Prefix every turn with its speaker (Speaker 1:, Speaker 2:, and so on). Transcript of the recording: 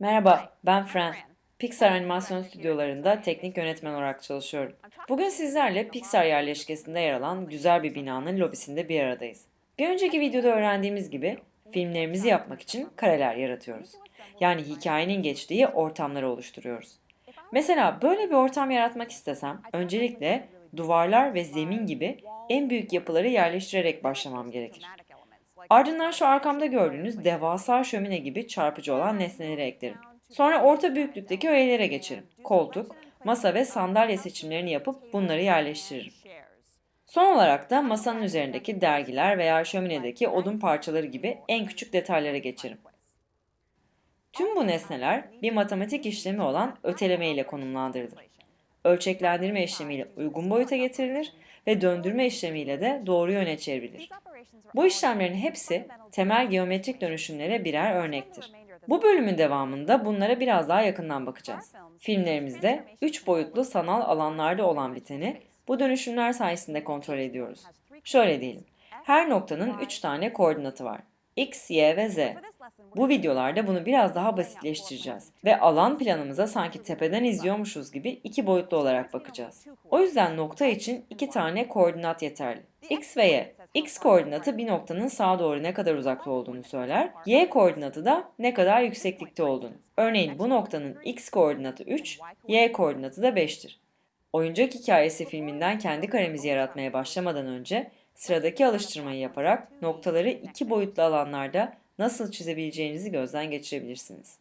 Speaker 1: Merhaba, ben Fran. Pixar animasyon stüdyolarında teknik yönetmen olarak çalışıyorum. Bugün sizlerle Pixar yerleşkesinde yer alan güzel bir binanın lobisinde bir aradayız. Bir önceki videoda öğrendiğimiz gibi filmlerimizi yapmak için kareler yaratıyoruz. Yani hikayenin geçtiği ortamları oluşturuyoruz. Mesela böyle bir ortam yaratmak istesem öncelikle duvarlar ve zemin gibi en büyük yapıları yerleştirerek başlamam gerekir. Ardından şu arkamda gördüğünüz devasa şömine gibi çarpıcı olan nesneleri eklerim. Sonra orta büyüklükteki öğelere geçerim. Koltuk, masa ve sandalye seçimlerini yapıp bunları yerleştiririm. Son olarak da masanın üzerindeki dergiler veya şöminedeki odun parçaları gibi en küçük detaylara geçerim. Tüm bu nesneler bir matematik işlemi olan öteleme ile konumlandırılır. Ölçeklendirme işlemiyle uygun boyuta getirilir ve döndürme işlemiyle de doğru yöne çevrilir. Bu işlemlerin hepsi temel geometrik dönüşümlere birer örnektir. Bu bölümün devamında bunlara biraz daha yakından bakacağız. Filmlerimizde 3 boyutlu sanal alanlarda olan biteni bu dönüşümler sayesinde kontrol ediyoruz. Şöyle diyelim, her noktanın 3 tane koordinatı var. X, Y ve Z. Bu videolarda bunu biraz daha basitleştireceğiz ve alan planımıza sanki tepeden izliyormuşuz gibi iki boyutlu olarak bakacağız. O yüzden nokta için iki tane koordinat yeterli. X ve Y. X koordinatı bir noktanın sağa doğru ne kadar uzakta olduğunu söyler. Y koordinatı da ne kadar yükseklikte olduğunu. Örneğin bu noktanın X koordinatı 3, Y koordinatı da 5'tir. Oyuncak Hikayesi filminden kendi karemizi yaratmaya başlamadan önce sıradaki alıştırmayı yaparak noktaları iki boyutlu alanlarda nasıl çizebileceğinizi gözden geçirebilirsiniz.